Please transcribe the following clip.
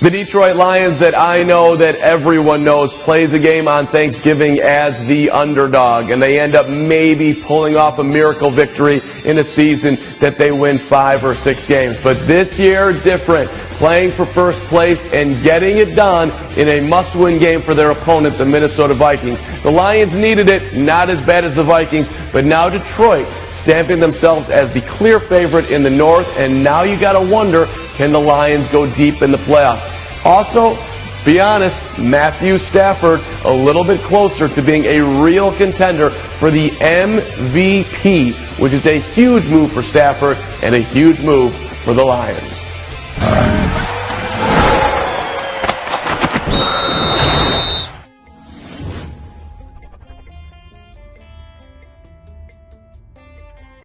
The Detroit Lions that I know that everyone knows plays a game on Thanksgiving as the underdog, and they end up maybe pulling off a miracle victory in a season that they win five or six games. But this year, different. Playing for first place and getting it done in a must-win game for their opponent, the Minnesota Vikings. The Lions needed it, not as bad as the Vikings, but now Detroit stamping themselves as the clear favorite in the North, and now you gotta wonder, can the Lions go deep in the playoffs? Also, be honest, Matthew Stafford a little bit closer to being a real contender for the MVP, which is a huge move for Stafford and a huge move for the Lions.